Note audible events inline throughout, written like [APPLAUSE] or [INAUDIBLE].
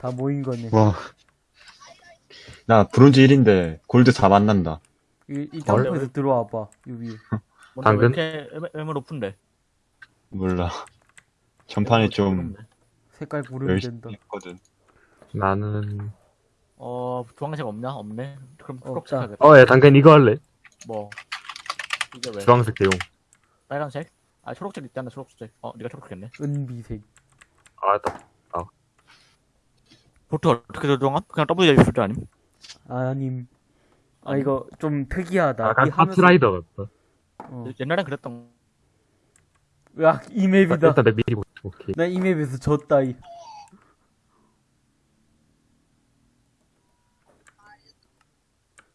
다 모인 거네. 와. 나 브론즈 1인데 골드 4 만난다. 이, 이 점프에서 들어와봐. 뭔데 당근? 왜 이렇게 애매, 높은데? 몰라. 전판에 좀 색깔 고르면 된다. 했거든. 나는 어, 주황색 없냐? 없네? 그럼 초록색 없다. 하겠다. 어 야 당근 이거 할래 뭐. 이게 왜? 주황색 대용 빨간색? 아, 초록색 있잖아, 초록색. 어, 네가 초록색했네. 은비색. 알았다 보트 어떻게 조정함? 그냥 W 줄 아님? 아님. 아. 이거 좀 특이하다. 약간 이 하면서- 카트라이더 같다 어. 옛날엔 그랬던 으악, 이 맵이다. 일단 내 미리 보 오케이 나 이 맵에서 졌다, 이.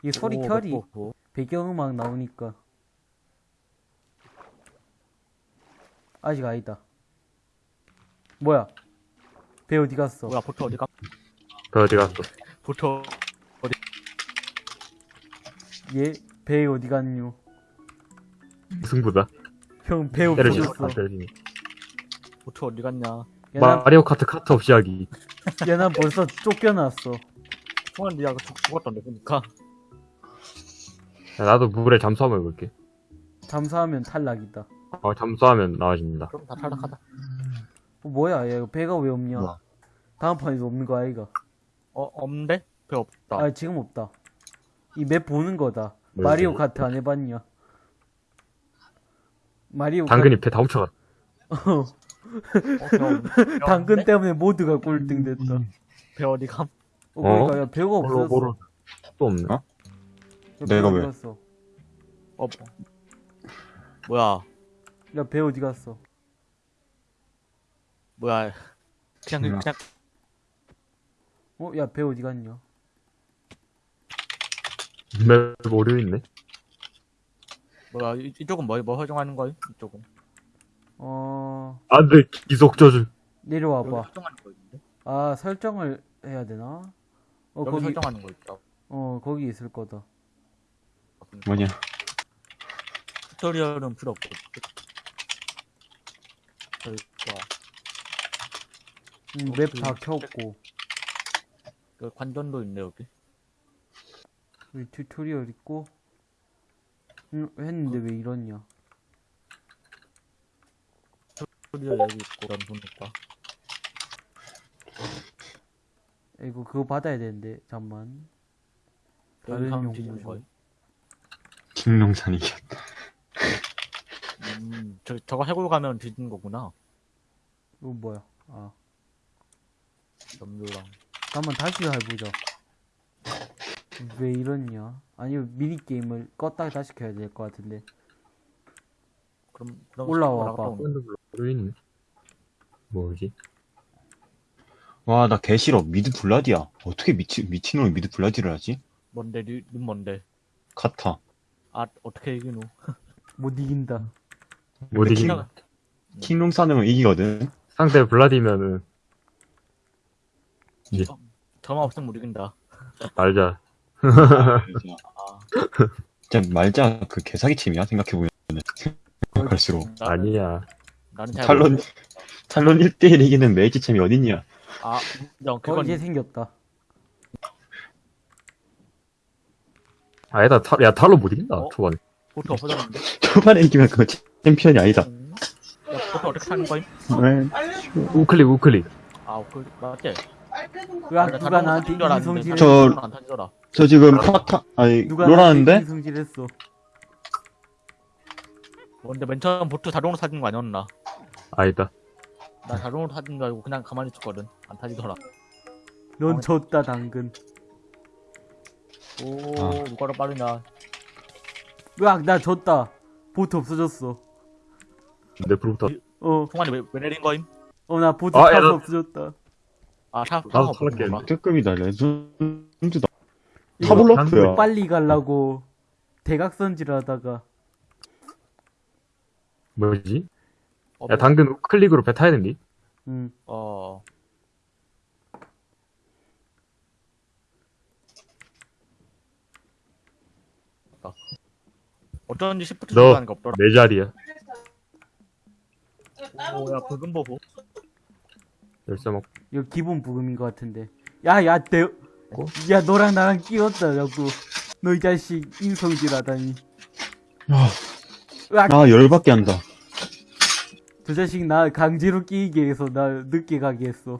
이 소리 오, 켜리 맵 보고. 배경음악 나오니까 아직 아니다 뭐야 배 어디 갔어 뭐야, 보트 어디 가? 그 어디 갔어? 보트 얘배 어디 갔뇨? 승부다? 형배 때려지 아, 때려지네 보트 어디 갔냐? 얘난 마리오 카트 카트 없이 하기. 얘난 벌써 쫓겨났어. 총알 니가 죽- 죽었던데, 보니까. 야, 나도 물에 잠수함을 볼게. 잠수하면 탈락이다. 어 잠수하면 나와집니다. 그럼 다 탈락하다. 어, 뭐야 얘 배가 왜 없냐? 뭐야? 다음 판에도 없는 거 아이가 어, 없는데? 배 없다. 아 지금 없다 이 맵 보는 거다 뭐지? 마리오 카트 안 해봤냐 마리오 당근이 배 다 훔쳐갔다 카트 어, 당근? 때문에 모두가 꼴등 됐다 배 어디 감? 어, 그러니까 야, 배가 없어졌어 모로 또 없네 어? 야, 내가 배 왜? 갔어? 어, 뭐. 뭐야, 야, 배 어디 갔어? 뭐야. 그냥, 음. 그냥, 어, 야, 배 어디 갔냐? 맵 오류 있네 뭐야, 이, 이쪽은 뭐, 뭐 설정하는 거야? 이쪽은. 어, 안돼 기속 저주 여기 내려와봐. 설정하는 거 있는데? 아, 설정을 해야 되나? 어, 여기 거기, 설정하는 거 있다. 어, 거기 있을 거다. 뭐냐? 튜토리얼은 필요 없고. 저기가 음, 어, 맵 그- 다 켰고. 그 관전도 있네 여기. 여기 튜토리얼 있고. 음, 했는데 왜 이러냐? 튜토리얼 여기 있고 그런 보니까. 이거 그거 받아야 되는데, 잠만. 다른 여기 사람 용무 뒤지는 좀. 거야. 김농산이 음, 저 저거 해골 가면 뒤지는 거구나. 이거 뭐야? 아, 염료랑. 한번 다시 해보자. 왜 이러냐? 아니면 미니게임을 껐다가 다시 켜야 될 것 같은데. 그럼 그럼 올라와 봐. 뭐지 와, 나 개 싫어. mid 블라디야. 어떻게 미치, 미친놈이 mid 블라디를 하지? 뭔데 니, 니 뭔데? 카타. 아 어떻게 이기노? [LAUGHS] 못 이긴다. 못 이긴 킹- 킹농산은 이기거든. 상대 블라디면은 저만 없으면 못 이긴다. 알자 진짜 말자 그 개사기 팀이야 생각해보면 나는- 아니야 나는 잘 탈론 탈론 1대1 이기는 메이지 챔이 어딨냐 아, 인정. 어, 그건 이제 생겼다. 아니다 타, 야 탈로 못 이긴다 어? 초반에 보트 없어졌는데. 초반에 이기면 그거 챔피언이 아니다 음. 야, 보트 어떻게 타는 거임? 네. 우클릭 우클릭 아, 그 맞지? 으악, 나 누가 자동으로 나한테 이성질 저-. 저 지금 파타 아니 누가 롤하는데 나한테 이성질했어. 근데 맨 처음 보트 자동으로 타지는 거 아니었나? 아니다 나 자동으로 타진 줄 알고 그냥 가만히 있었거든. 안 타지더라. 넌 졌다 당근. 오, 아. 누가 더 빠르냐? 으악, 나 졌다. 보트 없어졌어. 내 불부터 어, 총알이 왜, 왜 내린 거임? 어, 나 보트 아, 야, 타서 나- 없어졌다. 아, 타, 나도 탈락해. 특급이다. 레전드다. 타블로크야. 빨리 가려고 대각선질 하다가. 뭐지? 어, 야 당근 우클릭으로 배 타야 된디? 음, 어. 어쩐지 시프트 너- 들어가는 게 없더라. 내 자리야. 오, 야, 붉은 보고. 열쇠 먹 이거 기본 부금인 것 같은데. 야, 야, 내, 고? 야, 너랑 나랑 끼웠다, 자꾸. 너 이 자식, 인성질 하다니. 아, 으악! 아 열받게 한다. 저 자식 나 강제로 끼게 해서 나 늦게 가게 했어.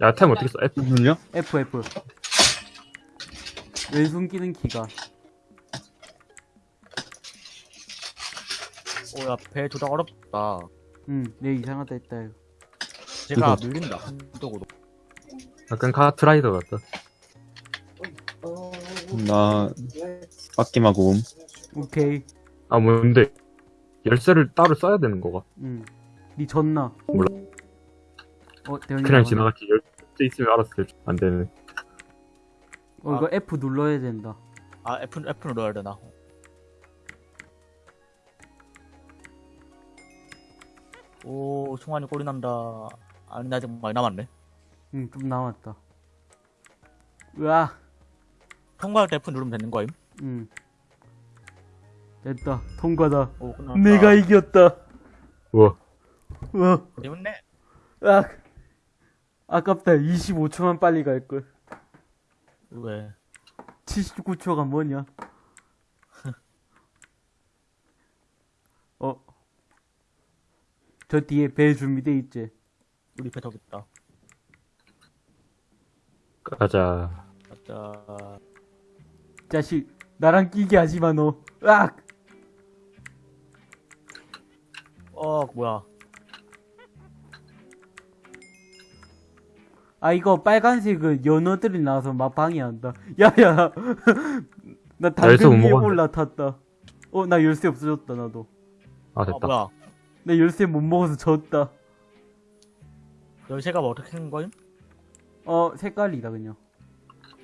야, 템 어떻게 써? F. 눌려? F, F. 왼손 끼는 키가. 오야 배 조작 어렵다. 응, 내 이상하다 했다, 이거. 제가 이거- 밀린다 한쪽으로. 약간 카트라이더 같다. 나 빡김하고 음. 오케이. 아, 뭔데? 열쇠를 따로 써야 되는 거가? 응. 니 졌나? 몰라. 어, 대현이 그냥. 지나갔지. 열쇠 있으면 알았을 안 되네. 어, 이거 F 눌러야 된다. 아 F F 눌러야 되나? 오 승환이 꼴이 난다. 아니 나 아직 많이 남았네. 응, 좀 남았다. 으아, 통과할 때 F 누르면 되는 거임? 응. 됐다. 통과다. 오 끝났다. 내가 이겼다. 우와. 우와, 재밌네. 으악. 아깝다. 25초만 빨리 갈걸. 왜? 79초가 뭐냐? 저 뒤에 배 준비돼 있지? 우리 배 있다. 가자. 가자. 자식, 나랑 끼게 하지 마, 너. 으악! 어 뭐야? 아, 이거 빨간색은 연어들이 나와서 막 방해한다. 야, 야. [LAUGHS] 나 당근 위에. 올라탔다. 어, 나 열쇠 없어졌다, 나도. 아, 아 됐다. 뭐야? 나 열쇠 못 먹어서 졌다. 열쇠가 뭐 어떻게 된 거임? 어, 색깔이다, 그냥.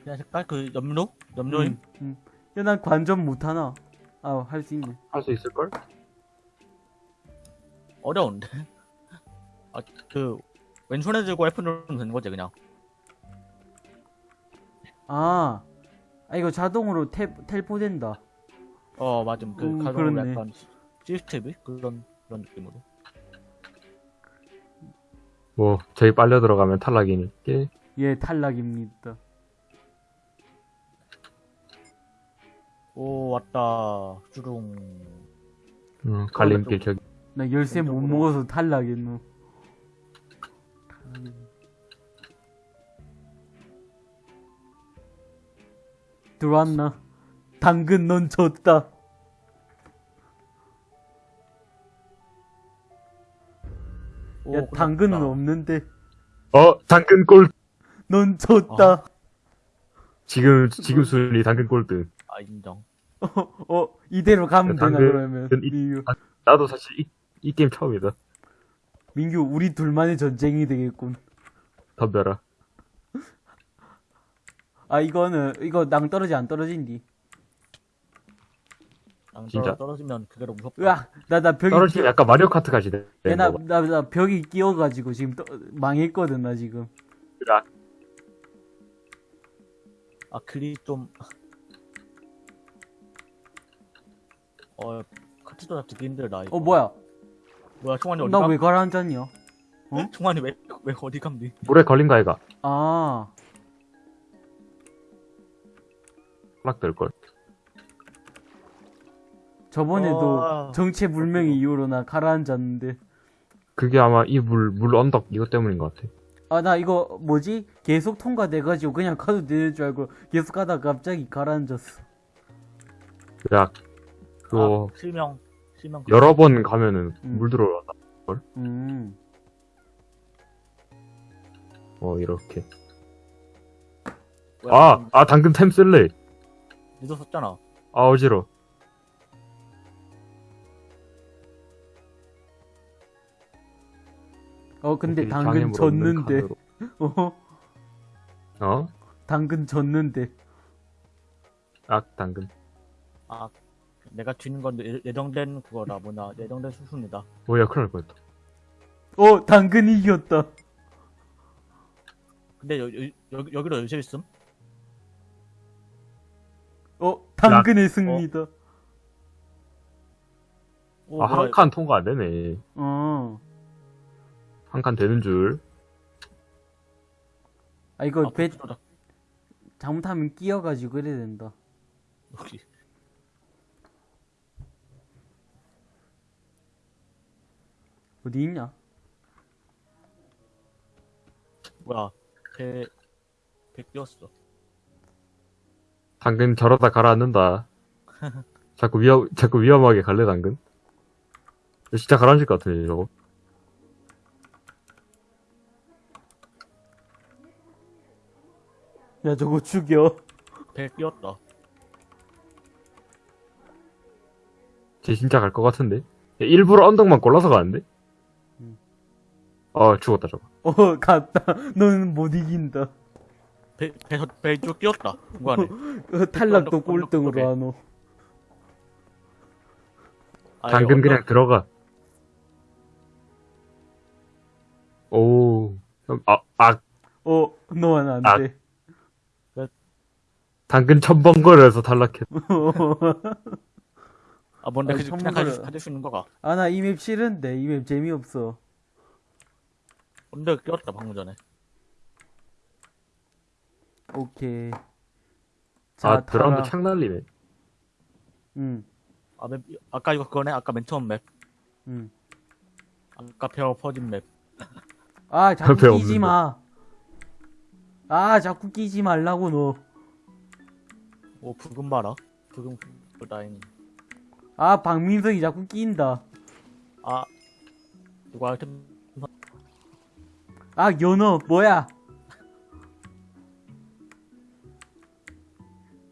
그냥 색깔 그 염료? 염료임? 응, 응. 야, 난 관전 못하나? 아, 할 수 있네. 할 수 있을걸? 어려운데. 아 그 왼손에 들고 F 누르면 되는 거지 그냥. 아, 아 이거 자동으로 텔, 텔포 된다. 어 맞음 그 음, 그렇네. 약간 시- 시스템이 그런 그런 느낌으로. 뭐, 저기 빨려 들어가면 탈락이니. 예, 탈락입니다. 오 왔다 주룽. 음, 갈림길 저기. 나 열쇠 못 왼쪽으로. 먹어서 탈락했노. 들어왔나? 당근 넌 졌다. 오, 야. 당근은 없는데. 어, 당근 골! 넌 졌다. 지금, 지금 순위 당근 골드. 아 인정. 어, 어, 이대로 가면 야, 되나, 그러면. 이- 민규. 아, 나도 사실 이, 이 게임 처음이다. 민규, 우리 둘만의 전쟁이 되겠군. 덤벼라. 아, 이거는, 이거 낭떠러지 안 떨어진디. 랑 진짜. 떨어지면 너무 무섭다. 으악, 나, 나 벽이. 떨어지면 약간 마리오 카트 가지 돼. 야, 나, 나, 나 벽이 끼어가지고 지금 떠, 망했거든, 나 지금. 아 글이 좀. 어 카트 조작 듣기 힘들다. 이거. 어, 뭐야? 뭐야 총알이 어디 나 가? 왜 가라앉았냐? 어? [LAUGHS] 총알이 왜 왜 어디 감니? 물에 걸린 거 아이가? 아, 탈락될걸. 저번에도 어. 정체 불명의 이유로 나 가라앉았는데. 그게 아마 이 물, 물 언덕 이것 때문인 것 같아. 아, 나 이거 뭐지? 계속 통과돼가지고 그냥 가도 되는 줄 알고 계속 가다가 갑자기 가라앉았어. 야, 그거, 아, 실명 실명. 여러 번 가면은 음. 물 들어온다. 음. 어, 이렇게. 뭐야, 아, 아, 당근 템 쓸래. 썼잖아. 아, 어지러. 어, 근데 당근 졌는데. [LAUGHS] 어? 어? 당근 졌는데. 아, 당근. 아 내가 쥐는 건 예- 예정된 그거라 뭐냐 예정된 수순이다. 뭐야, 큰일 날 뻔했다. 어, 당근이 이겼다. 근데 여, 여, 여기 여기로 열쇠 있음? 어, 당근의 승리다. 오, 아, 한 칸 통과 안 되네. 어. 한 칸 되는 줄. 아, 이거 아, 배, 조작. 잘못하면 끼어가지고 그래야 된다. 여기. 어디 있냐? 뭐야, 배, 배 끼웠어. 당근 저러다 가라앉는다. [LAUGHS] 자꾸 위험, 자꾸 위험하게 갈래, 당근? 진짜 가라앉을 것 같은데, 저거. 야, 저거 죽여. 배 끼웠다. 쟤 진짜 갈 것 같은데? 야, 일부러 언덕만 골라서 가는데? 음. 어, 죽었다, 저거. 어, 갔다. 너는 못 이긴다. 배, 배, 배쭉 끼웠다. 중간에. 어, 탈락도 언덕, 언덕 꼴등으로. 하노. 아, 당근 언덕- 그냥 들어가. 오, 형, 아, 아, 어, 너는 안 아. 돼. 당근 천번거려서 탈락했. 아, 뭔데, 아니, 그냥 선물을- 가질, 수- 가질 수 있는 거가. 아, 나 이 맵 싫은데. 이 맵 재미없어. 언덕 끼웠다, 방금 전에. 오케이. 자, 아, 드라운드. 창 날리네. 응, 아, 맵, 아까 이거 그거네? 아까 맨 처음 맵. 응. 아까 배어 퍼진 맵. 아, 자꾸 배 끼지. 마. 아, 자꾸 끼지 말라고, 너. 오, 붉은 봐라. 붉은, 그 라인. 아, 박민석이 자꾸 끼인다. 아, 이거 아이템, 아, 연어, 뭐야?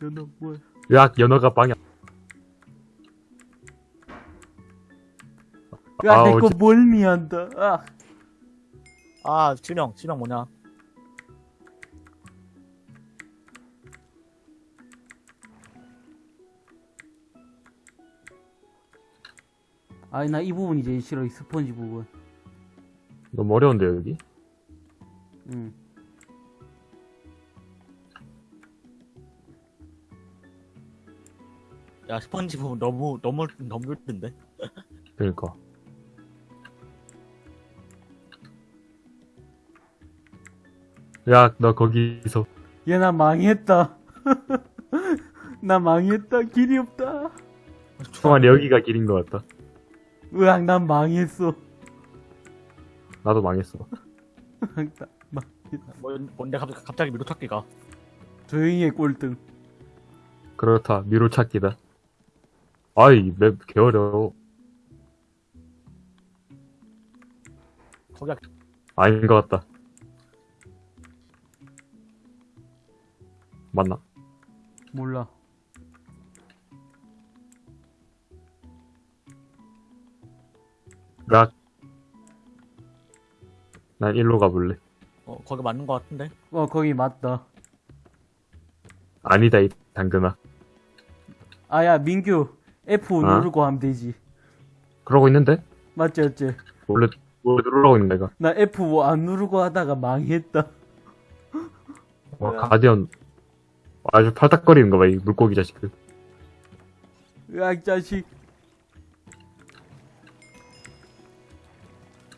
연어, 뭐야? 야, 연어가 빵야. 야, 내거 진- 멀미한다. 아, 아, 실명, 실명 뭐냐? 아니, 나 이 부분이 제일 싫어, 이 스펀지 부분. 너무 어려운데, 여기? 응. 야, 스펀지 부분 너무, 너무, 너무 힘든데? [LAUGHS] 그니까. 야, 너 거기서. 얘, 나 망했다. [LAUGHS] 나 망했다. 길이 없다. 총알이 여기가 길인 것 같다. 으악, 난 망했어. 나도 망했어. 나 망- 뭐, 뭔데 갑자기, 갑자기 미로찾기가. 조용히 해, 꼴등. 그렇다, 미로 찾기다. 아이, 맵 개어려워. 거기가, 아닌 것 같다. 맞나? 몰라. 나, 난 일로 가볼래. 어, 거기 맞는 거 같은데? 어, 거기 맞다. 아니다, 이 당근아. 아, 야, 민규. F 어? 누르고 하면 되지. 그러고 있는데? 맞지, 맞지? 원래, 원래 누르라고 있는 내가. 나 F 뭐안 누르고 하다가 망했다. 와, 뭐야? 가디언. 아주 팔딱거리는 거 봐, 이 물고기 자식들. 으악, 자식.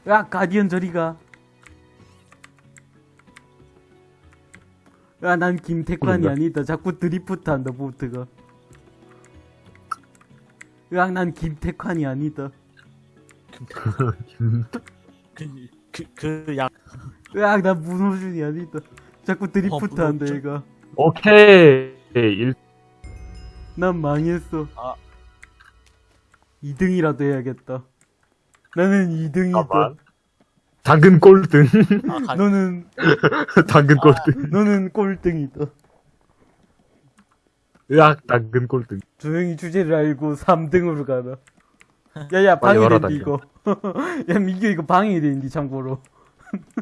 으악, 가디언 저리가. 야, 난 김태관이? 아니다. 자꾸 드리프트 한다, 보트가. 으악, 난 김태관이 아니다. [LAUGHS] 그, 그, 그, 약, 으악, 난 문호준이 아니다. 자꾸 드리프트 어, 한다? 얘가. 오케이! 일, 난 망했어. 아. 2등이라도 해야겠다. 나는 2등이다. 잠깐만. 당근 꼴등. 아, 가, 너는, [LAUGHS] 당근 꼴등. 너는 꼴등이다. 으악, 당근 꼴등. 조용히 주제를 알고 3등으로 가라. 야, 야, 빨리 와라, 방해된디, 이거. [LAUGHS] 야, 민규 이거 방해된디, 참고로.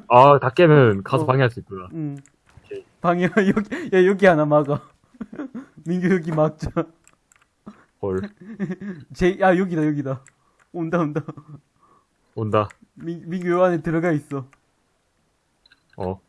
아, 다 깨면 가서 어. 방해할 수 있구나. 응. 오케이. 방해, [LAUGHS] 여기, 야, 여기 하나 막아. 민규 여기 막자. 헐. 제, 야, 여기다, 여기다. 온다, 온다. 온다. 민, 민규 요 안에 들어가 있어. 어.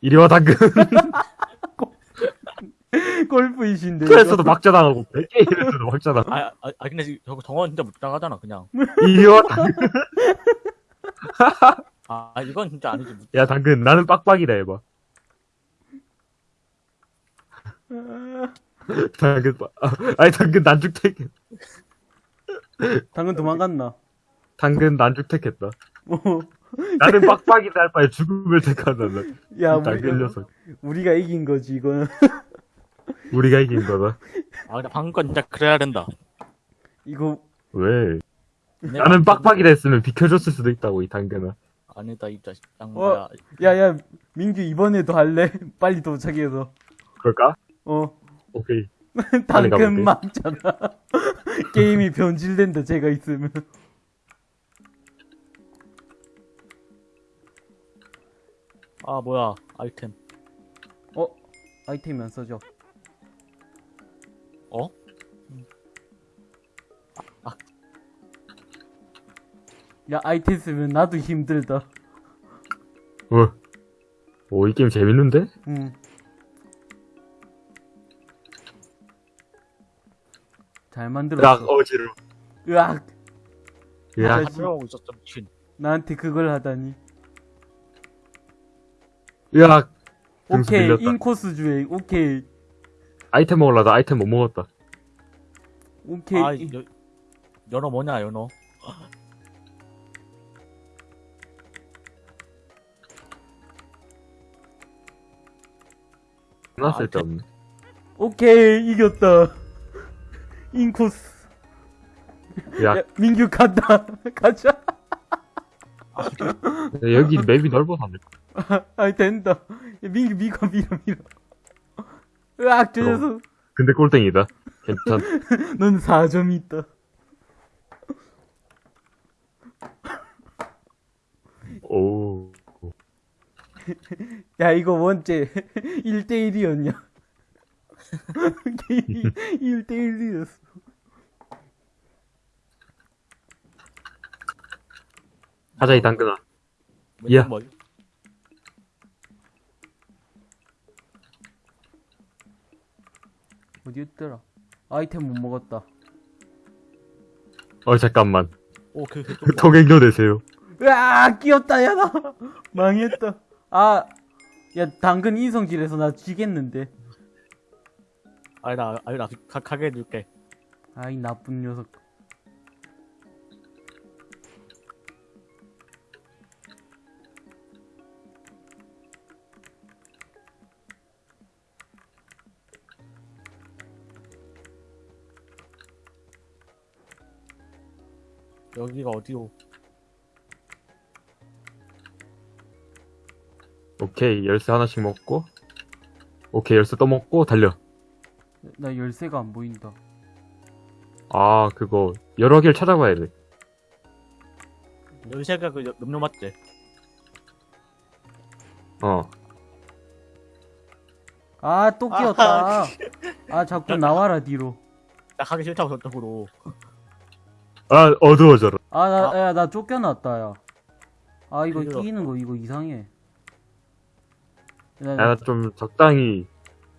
이리 와, 당근. [LAUGHS] 골프이신데. 그래서도 막자당하고, 100게임에서도 막자당. 아, 아, 아 근데 지금 저거 정원 진짜 못 나가잖아 그냥. 이리 와, 당근. [LAUGHS] 아, 아, 이건 진짜 아니지. 야, 당근, 나는 빡빡이다 해봐. [LAUGHS] 당근, 빠- 아, 아니, 당근 난죽택, 당근 도망갔나? 당근 난죽 택했다. 뭐, [LAUGHS] 나는 빡빡이다 할 바에 죽음을 택한다. 나. 야, 당근 녀석. 우리가 이긴 거지, 이거는. [LAUGHS] 우리가 이긴 거다. 아, 근데 방금 건 진짜 그래야 된다. 이거, 왜? 나는 빡빡이다 했으면 비켜줬을 수도 있다고, 이 당근아. 아니다, 이 자식. 어? 야, 야, 민규 이번에도 할래? [LAUGHS] 빨리 도착해서. 그럴까? 어, 오케이. 당근. 막잖아. 게임이 변질된다, 제가 있으면. 아, 뭐야. 아이템. 어? 아이템이 안 써져. 어? 야, 아이템 쓰면 나도 힘들다. 어. 오, 이 게임 재밌는데? 응. 잘 야, 만들었어. 어지러워. 으악! 야, 아, 설명하고 있었죠, 미친. 나한테 그걸 하다니. 야. 등수 오케이, 밀렸다. 인코스 주행. 오케이. 아이템 먹으려다 아이템 못 먹었다. 오케이. 아, 여, 연어 뭐냐, 연어. 나 아, 쓸데없네. 오케이, 이겼다. 인코스. 야, 야, 민규 간다. [LAUGHS] 가자. 여기 맵이 넓어서 안 돼. [LAUGHS] 아, 된다. 야, 민규 미고 밀어 밀어. 으악, 저. 녀석. 근데 꼴등이다. 괜찮. [LAUGHS] 넌 4점 있다. 오. [LAUGHS] 야, 이거 원째 1대1이었냐? 게임이 1대1이었어. 하자, 이 당근아. 야. 어디였더라? 아이템 못 먹었다. 어, 잠깐만. 오, 그, 그, 좀 [LAUGHS] 뭐. 통행료 내세요. 으아, 끼었다, 야, 나. [LAUGHS] 망했다. 아, 야, 당근 인성질에서 나 지겠는데. 아니, 나, 아니, 나, 가, 가게 해줄게. 아이, 나쁜 녀석. 여기가 어디로? 오케이, 열쇠 하나씩 먹고. 오케이, 열쇠 또 먹고, 달려. 나 열쇠가 안 보인다. 아, 그거, 여러 개를 찾아봐야 돼. 열쇠가 그, 여- 염료 맞지? 어. 아, 또 끼었다. 아, 자꾸 나와라, 뒤로. 나 가기 싫다고 저쪽으로. 아, 어두워져라. 아, 나, 아. 야, 나 쫓겨났다, 야. 아, 이거 그래요. 끼는 거, 이거 이상해. 야, 야, 나, 나좀 적당히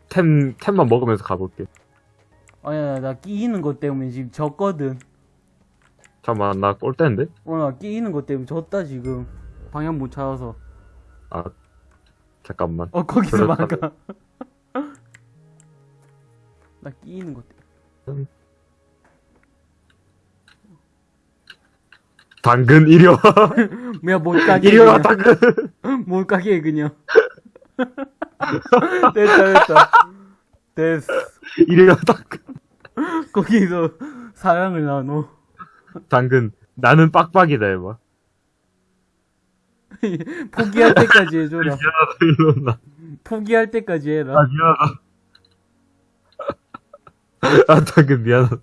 템, 템만 먹으면서 가볼게. 아, 야, 나 끼는 것 때문에 지금 졌거든. 잠깐만, 나 꼴대인데? 어, 나 끼는 것 때문에 졌다, 지금. 방향 못 찾아서. 아, 잠깐만. 어, 거기서. 막아. [LAUGHS] 나 끼는 것 때문에. 당근, 이리 와. [LAUGHS] 뭐야, 못 가게. 이리 와, 그냥. 당근. [LAUGHS] 못 가게, 그냥. [LAUGHS] 됐다, 됐다. 됐어. 이리 와, 당근. 거기서 사랑을 나눠. 당근. 나는 빡빡이다, 해봐. 포기할 때까지 해줘라. 미안하다. 포기할 때까지 아, 해라. 미안하다. 아, 당근, 미안하다.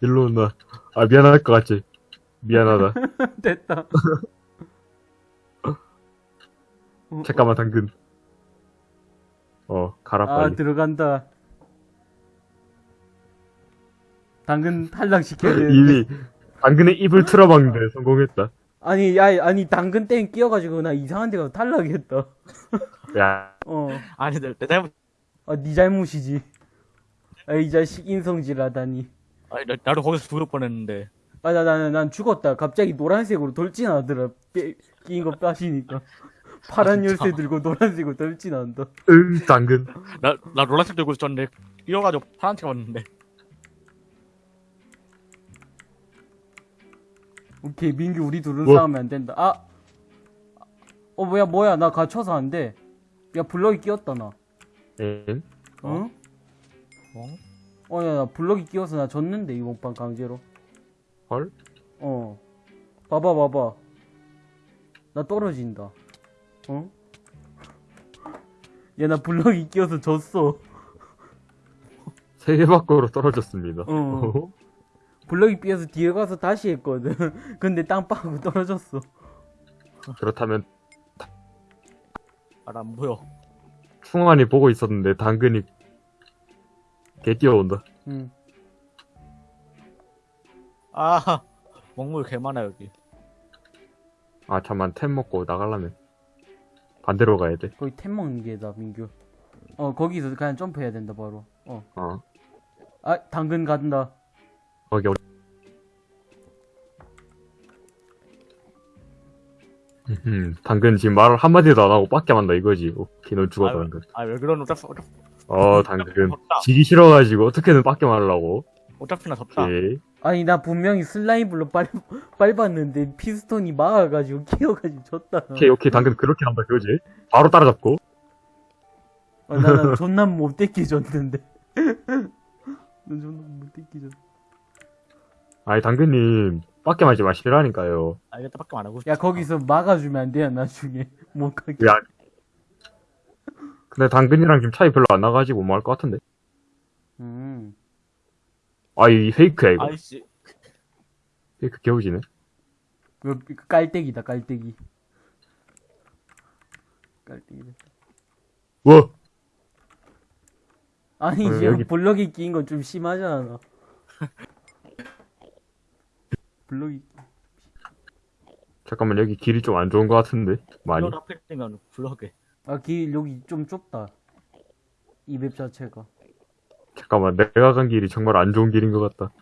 일로 온나. 아, 미안할 것 같지? 미안하다. [LAUGHS] 됐다. 어, [LAUGHS] 잠깐만, 당근. 어, 가라, 아, 빨리. 들어간다. 당근 탈락시켜야 돼. [LAUGHS] 이미, 당근의 입을 틀어막는데 성공했다. 아니, 야, 아니, 당근 땡 끼어가지고 나 이상한 데 가서 탈락했다. 야, 어. 아니, 내, 내 잘못, 아, 니 잘못이지. 아, 이 자식 인성질 하다니. 아니, 나, 나도 거기서 죽을 뻔했는데. 아, 나, 나는, 난 죽었다. 갑자기 노란색으로 돌진하더라. 빼, 끼인 거 빠시니까. [LAUGHS] 파란 아? 열쇠 들고 노란색으로 돌진한다. 응, 당근. 나, 나 노란색 들고 있었는데, 뛰어가지고 파란색 왔는데. 오케이, 민규, 우리 둘은 뭐? 싸우면 안 된다. 아! 어, 뭐야, 뭐야, 나 갇혀서 안 돼. 야, 블럭이 끼었다, 나. 엥? 응? 어? 어, 야, 나 블럭이 끼워서 나 졌는데, 이번 판 강제로. 헐? 어. 봐봐, 봐봐. 나 떨어진다. 어? 야, 나 블럭이 끼워서 졌어. 세계 밖으로 떨어졌습니다. 어. 블럭이 삐어서 뒤에 가서 다시 했거든. [LAUGHS] 근데 땅 빠고 떨어졌어. 그렇다면 아, 나안 보여. 충환이 보고 있었는데 당근이 개 뛰어온다. 응. 아, [LAUGHS] 먹물 개 많아, 여기. 아 잠만 템 먹고 나가려면 반대로 가야 돼. 거기 템 먹는 게다, 민규. 어, 거기서 그냥 점프해야 된다, 바로. 어. 어. 아, 당근 간다. 거기 어디? 음, 당근 지금 말 한마디도 안 하고 빡게 만다 이거지. 오케이, 넌 죽었다, 아유. 당근. 아, 왜 그러노? 어차피, 어, 당근. [LAUGHS] 지기 싫어가지고 어떻게든 빡게 말하려고. 어차피 나 졌다. 오케이. 아니, 나 분명히 슬라임블로 밟, 밟았는데, 피스톤이 막아가지고, 끼어가지고 졌다. 오케이, 오케이, 당근 그렇게 한다, 그거지? 바로 따라잡고. 어, 나, 나 존나 못되게 졌는데. [LAUGHS] 나 존나 못되게 졌 아니, 당근님, 빡게 말지 마시라니까요. 알겠다, 밖에 안 하고. 야, 거기서 막아주면 안 돼요, 나중에. [LAUGHS] 못 가게. 왜 안, 근데 당근이랑 지금 차이 별로 안 나가지고 뭐 할 것 같은데? 음. 아, 이 페이크야, 이거. 아이씨. 페이크 개우지네. 그, 그 깔때기다, 깔때기. 깔때기다. 뭐? 아니, 어, 이제 여기- 블럭이 끼인 건좀 심하잖아. [LAUGHS] 블럭이, 잠깐만, 여기 길이 좀 안 좋은 것 같은데? 많이. 블럭 하필 뜨면 블럭에. 아, 길, 여기 좀 좁다. 이 맵 자체가. 잠깐만, 내가 간 길이 정말 안 좋은 길인 것 같다.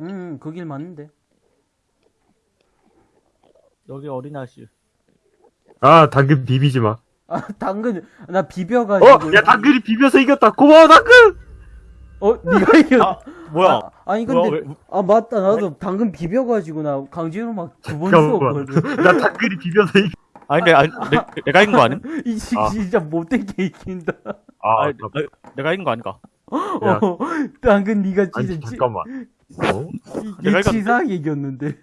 음, 그 길 맞는데. 여기 어린아씨. 아, 당근 비비지 마. 아, 당근, 나 어? 비벼가지고. 야, 당근이 비벼서 이겼다! 고마워, 당근! 어, 니가 이겨. 아, 뭐야? 아, 니 근데, 뭐야, 왜- 아, 맞다. 나도 당근 비벼가지고 나 강제로 막 두번 잠깐만. 쏘거든. [LAUGHS] 나 당근이 비벼서 이겼 아니, 근데, 아니, 내, 내가 이긴 거 아니? 이집 아. 진짜 못되게 이긴다. 아, 아니, 내, 내가 이긴 거 아닌가? 야. 어, 당근 니가 아니, 진짜 치, 잠깐만. 어? 내가? 치사하게 이겼는데.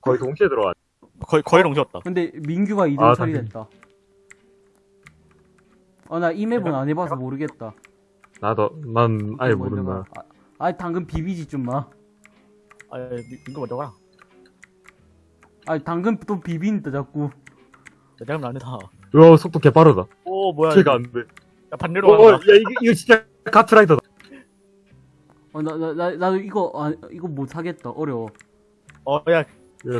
거의 동시에 들어와. 거의, 거의 동시였다. 근데 민규가 2등 아, 처리됐다. 어, 나 이 맵은 안 해봐서 모르겠다. 나도, 난 아예 모른다. 가. 아, 아, 당근 비비지 좀 마. 아, 민규 먼저 가라. 아, 당근 또 비빈다 자꾸. 내 잘못 아니다. 와, 속도 개 빠르다. 오, 뭐야. 제가. 안 돼. 야, 반대로 어, 어, 야, 간다. 이거, 이거 진짜 카트라이더다. 어, 나, 나, 나, 나도 이거, 아, 이거 못 하겠다. 어려워. 어, 야, 야,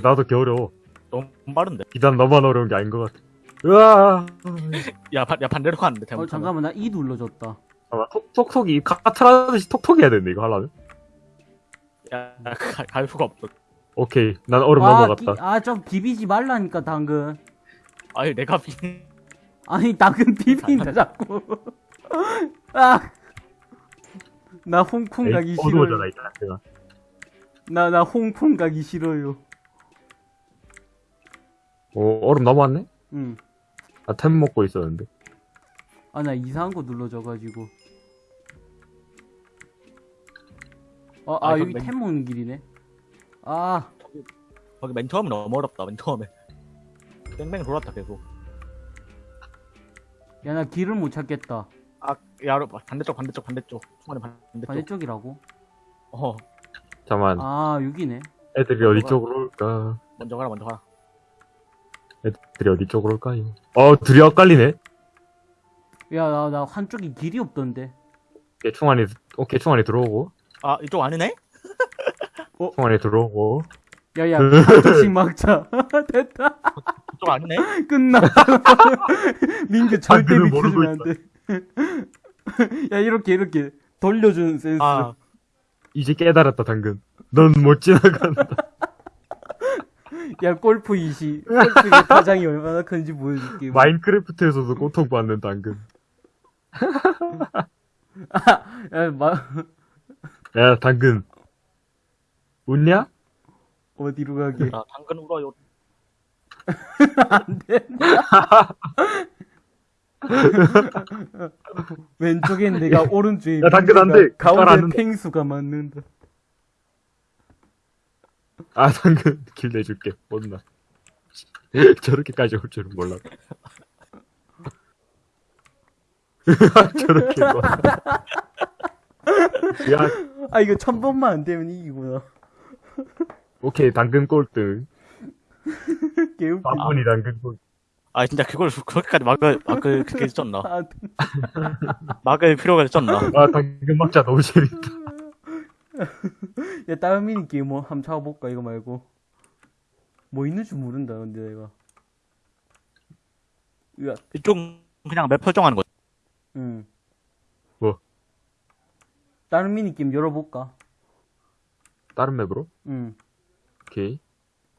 나도 개 어려워. 너무 빠른데. 비단 너만 어려운 게 아닌 것 같아. 으아. 야, 반, 야 반대로 가는데, 어, 잘못. 잠깐만, 나이 눌러줬다. 잠깐만, 톡, 톡톡이, 카트라듯이 톡톡 해야 되는데, 이거 하려면? 야, 야, 가, 갈 수가 없어. 오케이. 난 얼음 아, 넘어갔다. 기- 아, 좀 비비지 말라니까, 당근. 아니, 내가 비, 아니, 당근 비빈다, 자꾸. [LAUGHS] 아! 나 홍콩 가기 에이, 싫어요. 어두워져라, 이따. 내가. 나, 나 홍콩 가기 싫어요. 오, 얼음 넘어왔네? 응. 나템 먹고 있었는데. 아, 나 이상한 거 눌러줘가지고. 어, 아, 아, 여기 그럼 템 먹는 길이네. 아, 거기 맨 처음에 너무 어렵다, 맨 처음에. 뺑뺑 돌았다, 계속. 야, 나 길을 못 찾겠다. 아, 야, 반대쪽, 반대쪽, 반대쪽. 중간에 반대쪽. 반대쪽이라고? 어, 잠깐만, 아, 여기네. 애들이 어디 쪽으로 올까? 먼저 가라, 먼저 가라. 애들이 어디 쪽으로 올까요? 어, 둘이 엇갈리네? 야, 나, 나 한쪽이 길이 없던데. 오케이, 충환이, 오케이, 충환이 들어오고. 아, 이쪽 아니네? 충환이 [LAUGHS] 들어오고. 야, 야, 한쪽씩 막자. [LAUGHS] 됐다. [LAUGHS] 이쪽 아니네? [LAUGHS] 끝나. [LAUGHS] 민규 절대 당근을 비키면 모르고 안 돼. [LAUGHS] 야, 이렇게, 이렇게 돌려주는 센스. 아, 이제 깨달았다, 당근. 넌 못 지나간다. 야, 골프 이시. 골프의 타장이 얼마나 큰지 보여줄게. 마인크래프트에서도 고통받는 당근. 야, 마, 야, 당근. 웃냐? 어디로 가게. 나 당근 울어요. 안 된다. 왼쪽엔 내가 오른쪽에 야, 당근 안 돼. 말안 가운데. 펭수가 맞는다. 아, 당근. 길 내줄게. 못나. 저렇게까지 올 줄은 몰랐다. [LAUGHS] 저렇게 뭐. 야, 아 이거 천 번만 안 되면 이기구나. 오케이, 당근 꼴등. 개웃기. 바쁜이 당근 꼴등. 아, 진짜 그걸 그렇게까지 막을, 막을, 그렇게 쪘나. 아, [LAUGHS] 막을 필요가 쪘나. 아, 당근 막자 너무 재밌다. [LAUGHS] 야 다른 미니 게임 뭐 한번 찾아볼까 이거 말고. 뭐 있는지 모른다 근데 내가. 으악. 이쪽 그냥 맵 설정하는 거. 응. 뭐? 다른 미니 게임 열어볼까? 다른 맵으로? 응. 오케이.